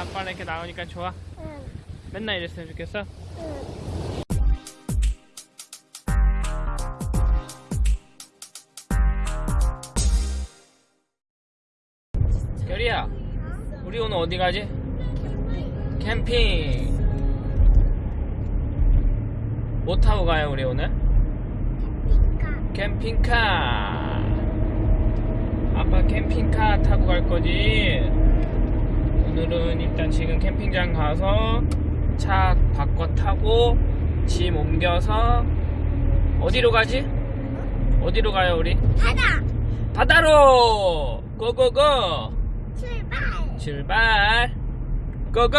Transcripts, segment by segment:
아빠랑 이렇게 나오니까 좋아? 응. 맨날 이랬으면 좋겠어? 응. 결이야 우리 오늘 어디 가지? 캠핑 뭐 타고 가요 우리 오늘? 캠핑카 아빠 캠핑카 타고 갈 거지 오늘은 일단 지금 캠핑장 가서 차 바꿔 타고 짐 옮겨서 어디로 가지? 어디로 가요 우리? 바다 바다로 고고고 출발. 출발 고고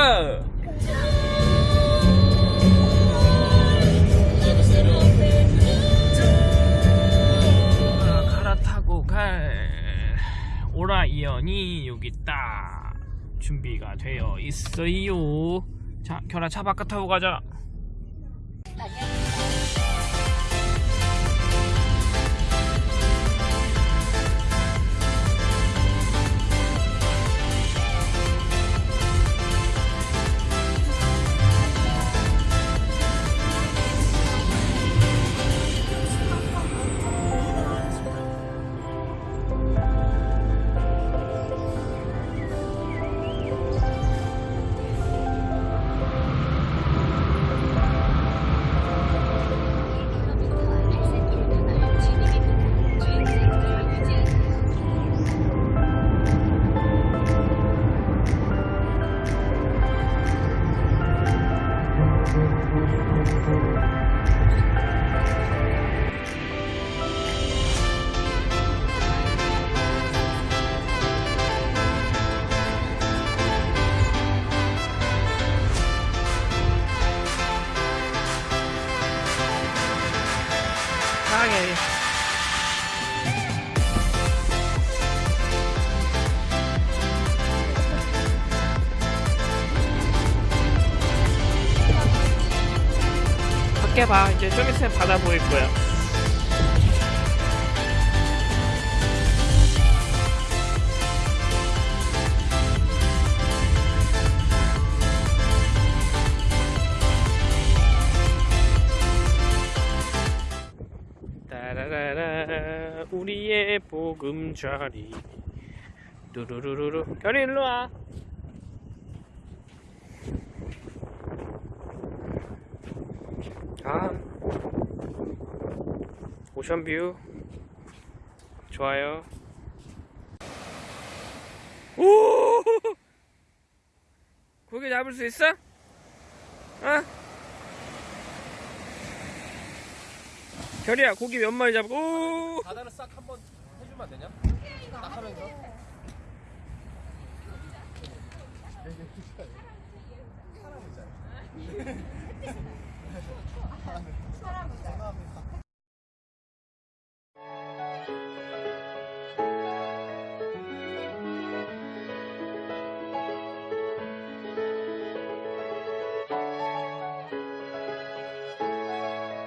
아, 갈아타고 갈 오라이언이 여기 딱 준비가 되어 있어요. 자 결아 차 바깥 타고 가자 사랑해 밖에 봐. 이제 좀 있으면 바다 보일 거야 따라라라 우리의 보금자리. 뚜루루루루. 별이 일로 와. 아, 오션뷰. 좋아요. 오, 고기 잡을 수 있어? 어? 결이야, 고기 몇 마리 잡고? 오, 바다를 싹 한번 해주면 안 되냐? 딱 하면서